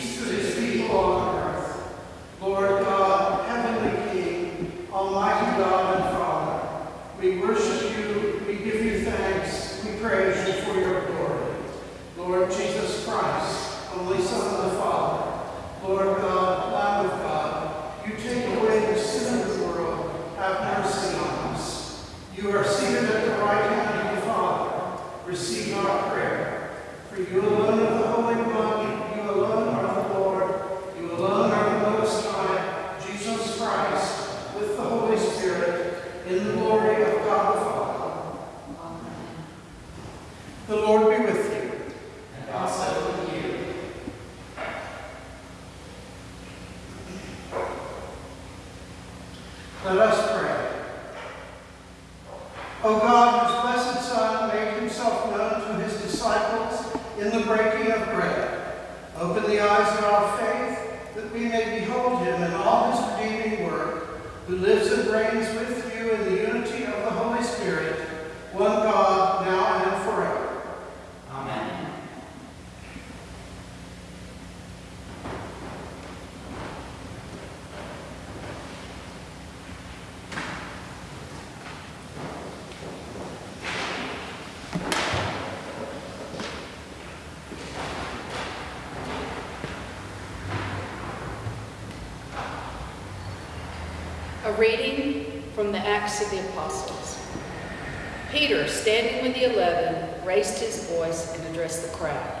peace to his people on earth. Lord God, heavenly King, almighty God and Father, we worship you, we give you thanks, we praise you for your glory. Lord Jesus Christ, only Son of the Father, Lord God, Lamb of God, you take away the sin of the world, have mercy on us. You are seated at the right hand of the Father. Receive our prayer. For you alone are the Holy One, you alone are the Lord, you alone are the Most High, Jesus Christ, with the Holy Spirit, in the glory of God the Father. Amen. The Lord be with you. And also with you. Let us pray. O God, whose blessed Son made himself known to his disciples in the breaking of bread, open the eyes of our faith that we may behold him in all his redeeming work, who lives and reigns with you in the unity of the Holy Spirit, one God, now and forever. Amen. A reading from the Acts of the Apostles. Peter, standing with the eleven, raised his voice and addressed the crowd.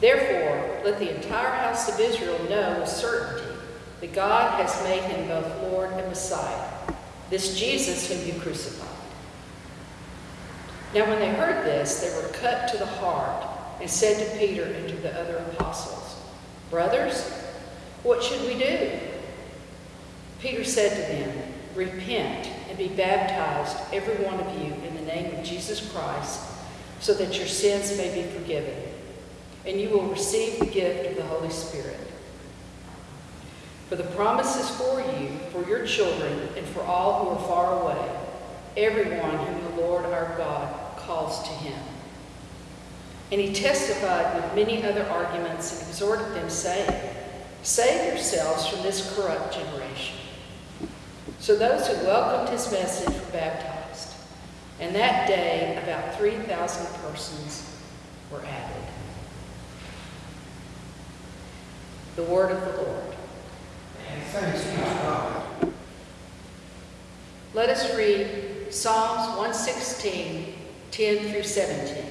Therefore, let the entire house of Israel know with certainty that God has made him both Lord and Messiah, this Jesus whom you crucified. Now, when they heard this, they were cut to the heart and said to Peter and to the other apostles, Brothers, what should we do? Peter said to them, Repent and be baptized, every one of you, in the name of Jesus Christ, so that your sins may be forgiven, and you will receive the gift of the Holy Spirit. For the promise is for you, for your children, and for all who are far away, everyone whom the Lord our God calls to him. And he testified with many other arguments and exhorted them, saying, Save yourselves from this corrupt generation. So those who welcomed his message were baptized, and that day about 3,000 persons were added. The word of the Lord. And thanks be to God. Let us read Psalms 116, 10 through 17.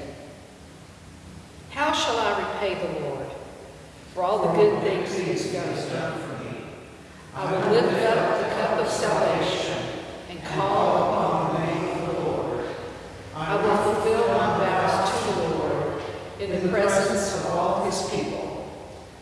How shall I repay the Lord for all the good things he has done for me? I will lift up the cup of salvation and call upon the name of the Lord. I will fulfill my vows to the Lord in the presence of all his people.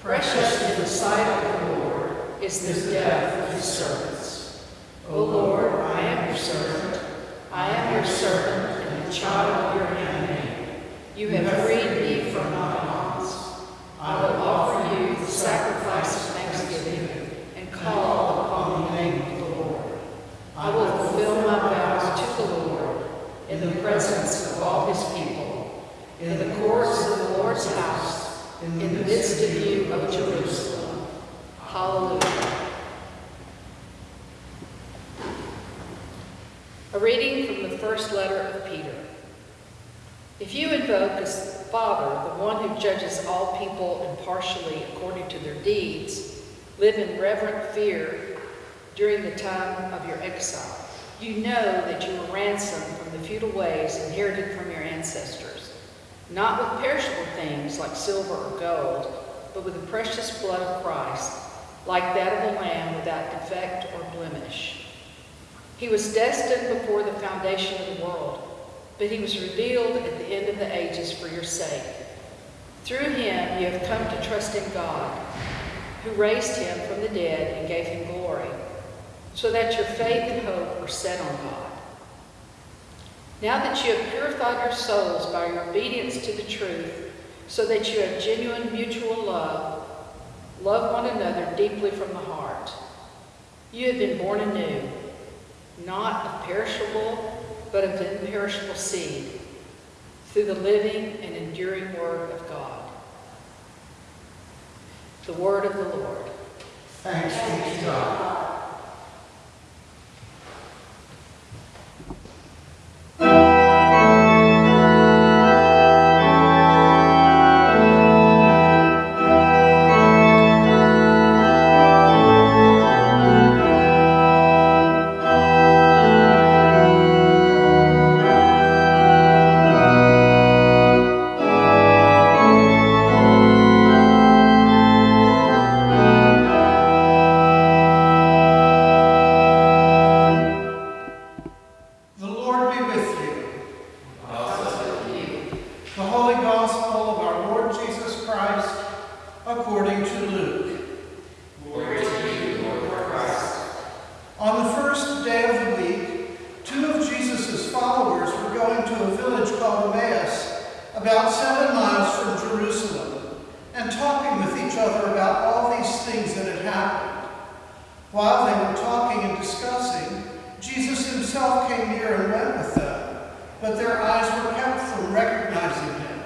Precious in the sight of the Lord is the death of his servants. O Lord, I am your servant. I am your servant and the child of your handmaid. You have freed me from my bonds. I will offer you the sacrifice of thanksgiving and call upon the name of the Lord. I will fulfill my vows to the Lord in the presence of all his people, in the courts of the Lord's house, in the midst of you, O Jerusalem. Hallelujah. A reading from the first letter of Peter. If you invoke as Father the one who judges all people impartially according to their deeds, live in reverent fear during the time of your exile. You know that you were ransomed from the futile ways inherited from your ancestors, not with perishable things like silver or gold, but with the precious blood of Christ, like that of a lamb without defect or blemish. He was destined before the foundation of the world, but he was revealed at the end of the ages for your sake. Through him you have come to trust in God, who raised him from the dead and gave him glory, so that your faith and hope are set on God. Now that you have purified your souls by your obedience to the truth, so that you have genuine mutual love, love one another deeply from the heart. You have been born anew, not of perishable, but of imperishable seed, through the living and enduring Word of God. The Word of the Lord. Thanks be to God. To a village called Emmaus, about seven miles from Jerusalem, and talking with each other about all these things that had happened. While they were talking and discussing, Jesus himself came near and went with them, but their eyes were kept from recognizing him.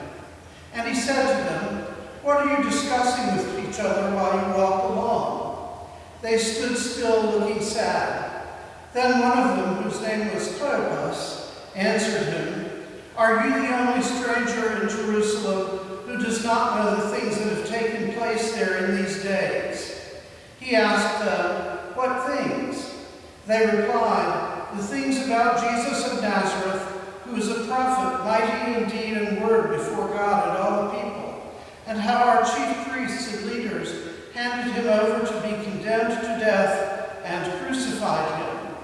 And he said to them, What are you discussing with each other while you walk along? They stood still, looking sad. Then one of them, whose name was Cleopas, answered him, Are you the only stranger in Jerusalem who does not know the things that have taken place there in these days? He asked them, What things? They replied, The things about Jesus of Nazareth, who is a prophet, mighty in deed and word before God and all the people, and how our chief priests and leaders handed him over to be condemned to death and crucified him.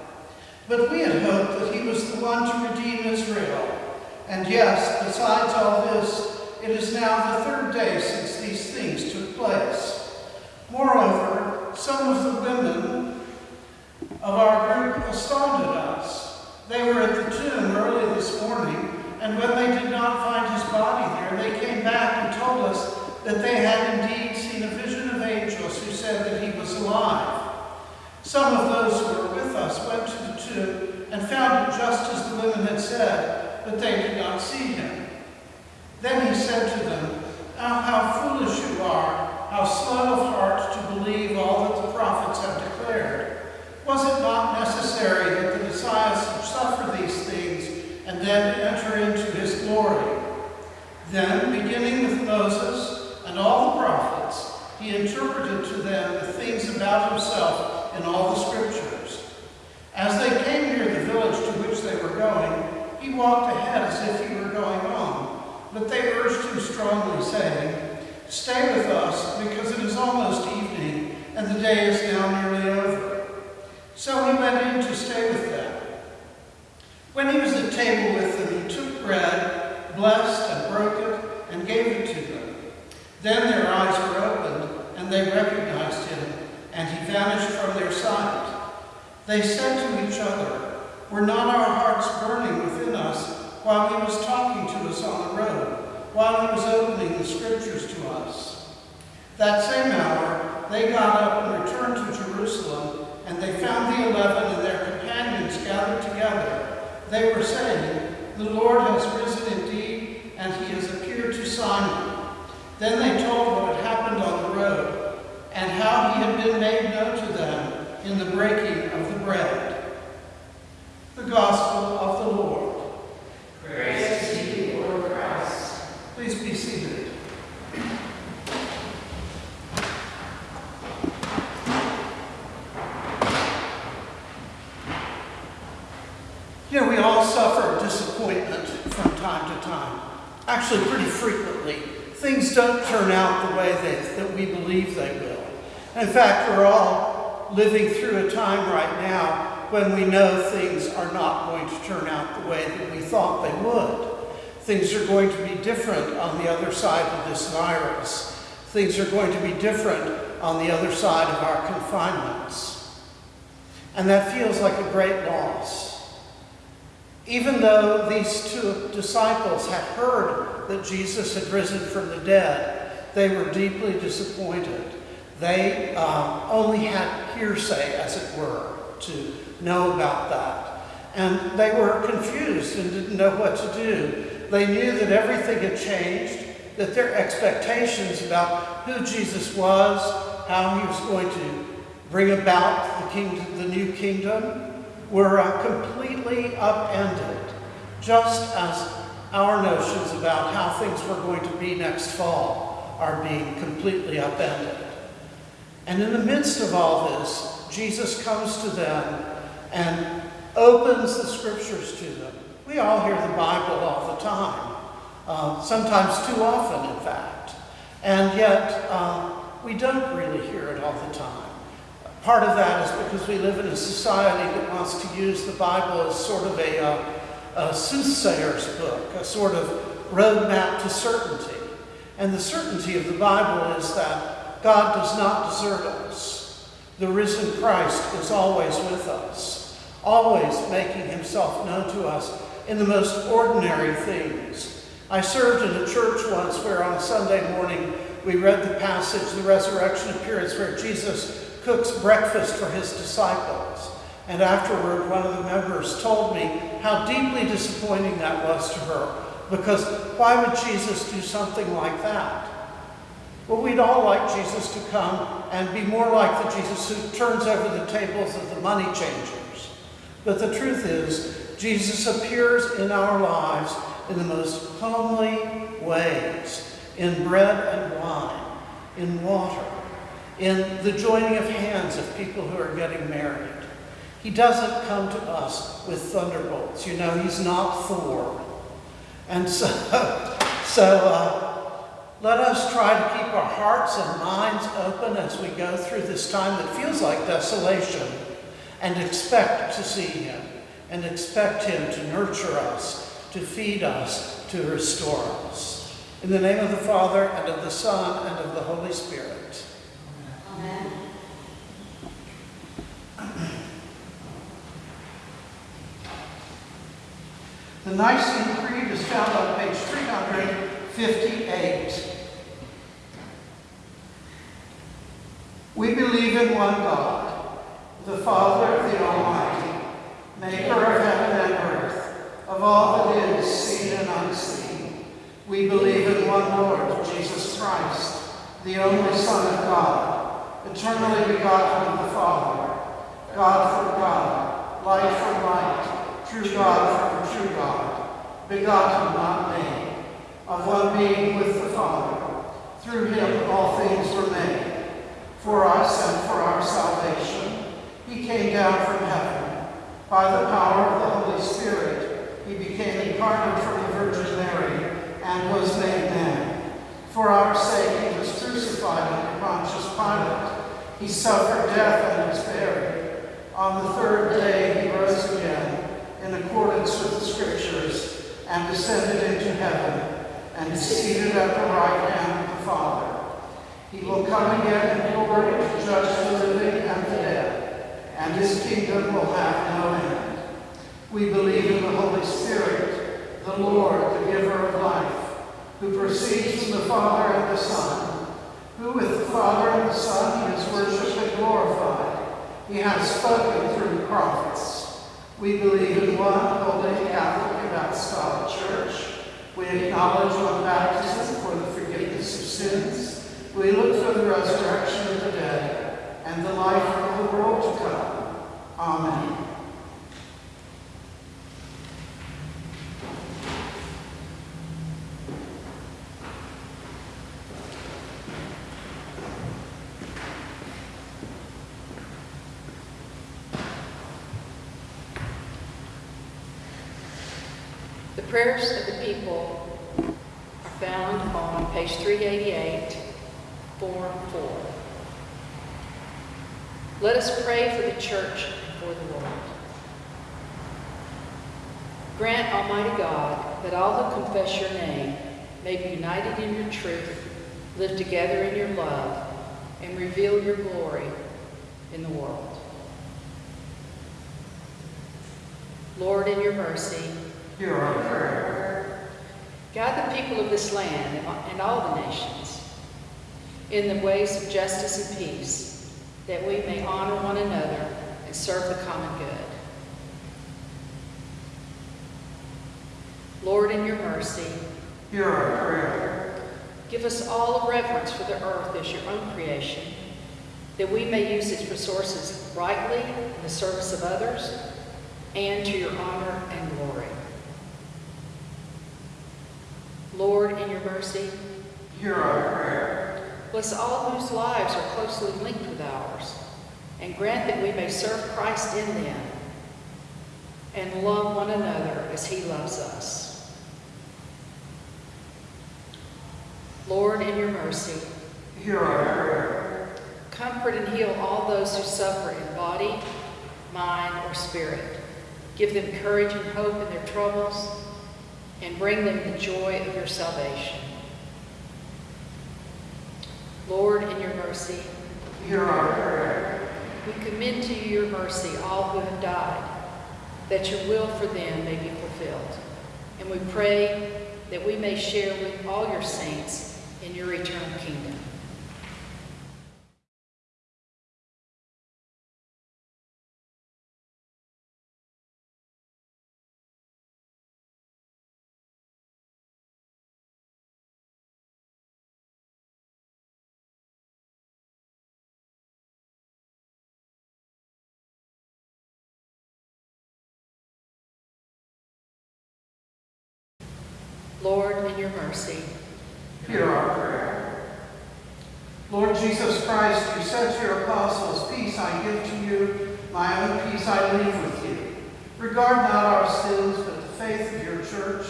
But we had hoped that he was the one to redeem Israel. And yes, besides all this, it is now the third day since these things took place. Moreover, some of the women of our group astounded us. They were at the tomb early this morning, and when they did not find his body there, they came back and told us that they had indeed seen a vision of angels who said that he was alive. Some of those who were with us went to the tomb and found it just as the women had said, but they did not see him. Then he said to them, "Oh, how foolish you are, how slow of heart to believe all that the prophets have declared. Was it not necessary that the Messiah should suffer these things and then enter into his glory? Then, beginning with Moses and all the prophets, he interpreted to them the things about himself in all the scriptures. As they came near the village to which they were going, he walked ahead as if he were going on. But they urged him strongly, saying, Stay with us, because it is almost evening, and the day is now nearly over. So he went in to stay with them. When he was at table with them, he took bread, blessed and broke it, and gave it to them. Then their eyes were opened, and they recognized him, and he vanished from their sight. They said to each other, Were not our hearts burning within us while he was talking to us on the road, while he was opening the scriptures to us? That same hour, they got up and returned to Jerusalem, and they found the eleven and their companions gathered together. They were saying, The Lord has risen indeed, and he has appeared to Simon. Then they told what had happened on the road, and how he had been made known to them in the breaking of the bread. The Gospel of the Lord. Praise to you, Lord Christ. Please be seated. You know, we all suffer disappointment from time to time. Actually, pretty frequently. Things don't turn out the way they, that we believe they will. In fact, we're all living through a time right now when we know things are not going to turn out the way that we thought they would. Things are going to be different on the other side of this virus. Things are going to be different on the other side of our confinements. And that feels like a great loss. Even though these two disciples had heard that Jesus had risen from the dead, they were deeply disappointed. They um, only had hearsay, as it were, to know about that. And they were confused and didn't know what to do. They knew that everything had changed, that their expectations about who Jesus was, how he was going to bring about the, kingdom, the new kingdom, were uh, completely upended, just as our notions about how things were going to be next fall are being completely upended. And in the midst of all this, Jesus comes to them and opens the scriptures to them. We all hear the Bible all the time, uh, sometimes too often, in fact. And yet, uh, we don't really hear it all the time. Part of that is because we live in a society that wants to use the Bible as sort of a, uh, a soothsayer's book, a sort of roadmap to certainty. And the certainty of the Bible is that God does not desert us. The risen Christ is always with us, always making himself known to us in the most ordinary things. I served in a church once where on a Sunday morning we read the passage, the resurrection appearance, where Jesus cooks breakfast for his disciples. And afterward, one of the members told me how deeply disappointing that was to her, because why would Jesus do something like that? Well, we'd all like Jesus to come and be more like the Jesus who turns over the tables of the money changers. But the truth is, Jesus appears in our lives in the most homely ways, in bread and wine, in water, in the joining of hands of people who are getting married. He doesn't come to us with thunderbolts. You know, he's not Thor. And so, so uh, let us try to keep our hearts and minds open as we go through this time that feels like desolation and expect to see him and expect him to nurture us, to feed us, to restore us. In the name of the Father, and of the Son, and of the Holy Spirit. Amen. The Nicene Creed is found on page 358. We believe in one God, the Father, of the Almighty, maker of heaven and earth, of all that is seen and unseen. We believe in one Lord, Jesus Christ, the only Son of God, eternally begotten of the Father, God from God, light from light, true God from true God, begotten, not made, of one being with the Father. Through him all things were made. For us and for our salvation, he came down from heaven. By the power of the Holy Spirit, he became incarnate from the Virgin Mary and was made man. For our sake, he was crucified under Pontius Pilate. He suffered death and was buried. On the third day, he rose again in accordance with the Scriptures and descended into heaven and seated at the right hand of the Father. He will come again in glory to judge the living and the dead, and his kingdom will have no end. We believe in the Holy Spirit, the Lord, the giver of life, who proceeds from the Father and the Son, who with the Father and the Son he is worshipped and glorified. He has spoken through the prophets. We believe in one holy Catholic and Apostolic Church. We acknowledge one baptism for the forgiveness of sins. We look for the resurrection of the dead and the life of the world to come. Amen. The prayers of the people are found on page 388, 4 4. Let us pray for the church and for the world. Grant, Almighty God, that all who confess your name may be united in your truth, live together in your love, and reveal your glory in the world. Lord, in your mercy, Hear our prayer. guide the people of this land and all the nations in the ways of justice and peace, that we may honor one another and serve the common good. Lord, in your mercy, Hear our prayer. give us all a reverence for the earth as your own creation, that we may use its resources rightly in the service of others and to your honor and glory. Lord, in your mercy, Hear our prayer. Bless all whose lives are closely linked with ours, and grant that we may serve Christ in them and love one another as he loves us. Lord, in your mercy, Hear our prayer. comfort and heal all those who suffer in body, mind, or spirit. Give them courage and hope in their troubles, and bring them the joy of your salvation. Lord, in your mercy, Hear our prayer. we commend to you your mercy all who have died, that your will for them may be fulfilled. And we pray that we may share with all your saints in your eternal kingdom. Mercy, Hear our prayer. Lord Jesus Christ, you said to your apostles, Peace I give to you, my own peace I leave with you. Regard not our sins, but the faith of your church,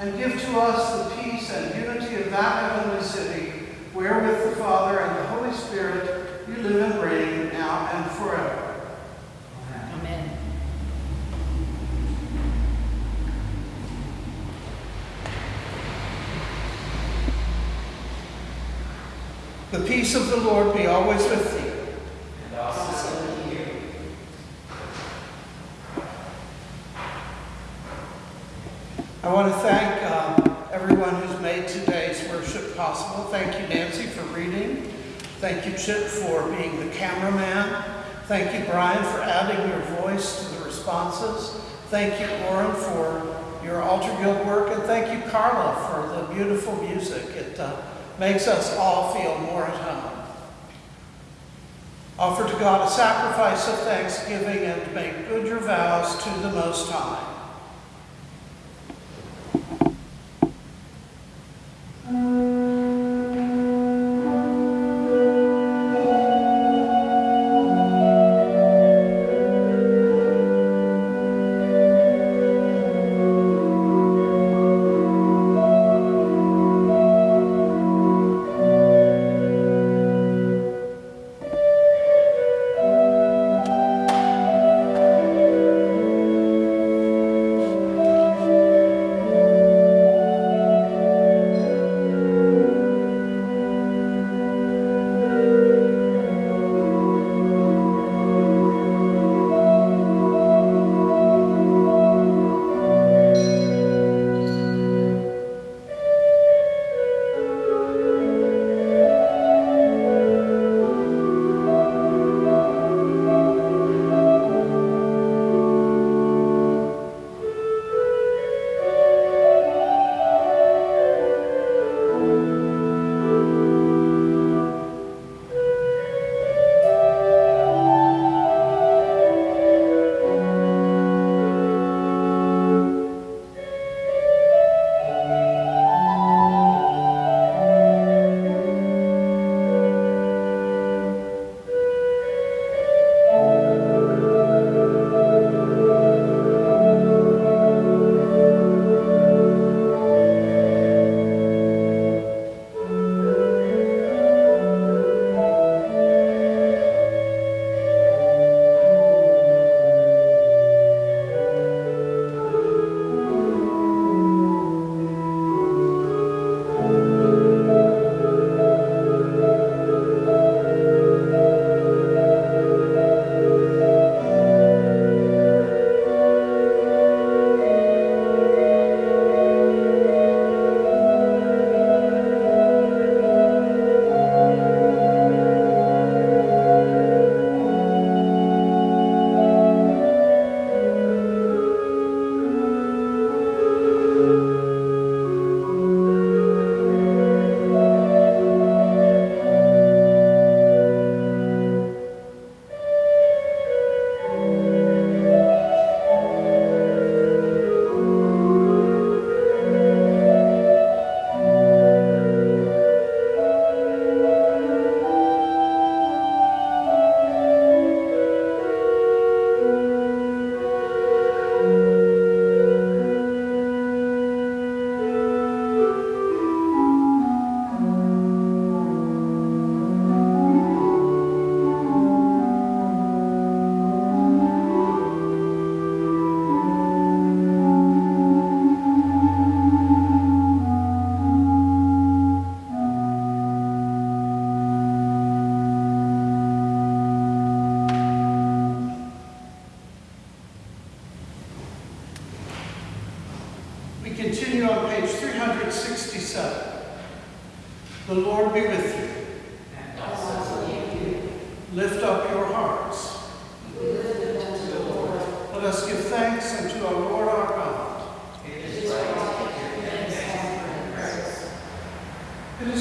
and give to us the peace and unity of that heavenly city, where with the Father and the Holy Spirit you live and reign now and forever. amen. The peace of the Lord be always with thee. Also with you. I want to thank um, everyone who's made today's worship possible. Thank you, Nancy, for reading. Thank you, Chip, for being the cameraman. Thank you, Brian, for adding your voice to the responses. Thank you, Lauren, for your altar guild work. And thank you, Carla, for the beautiful music. It uh, makes us all feel more at home. Offer to God a sacrifice of thanksgiving and make good your vows to the Most High.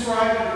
describing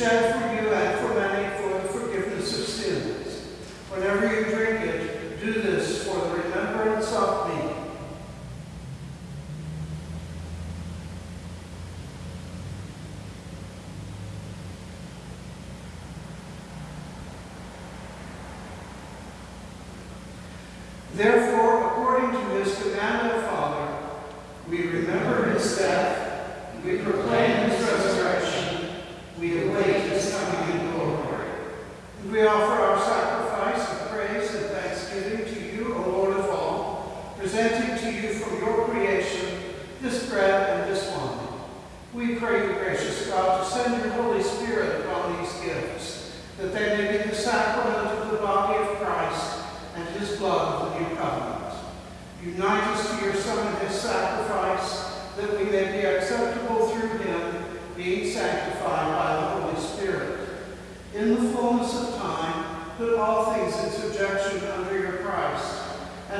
Chef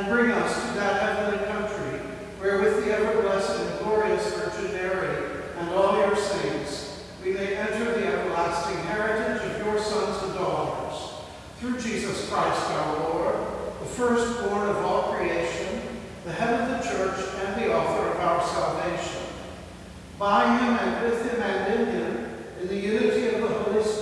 and bring us to that heavenly country, where with the ever-blessed and glorious Virgin Mary and all your saints, we may enter the everlasting heritage of your sons and daughters. Through Jesus Christ our Lord, the firstborn of all creation, the head of the church and the author of our salvation. By him and with him and in him, in the unity of the Holy Spirit,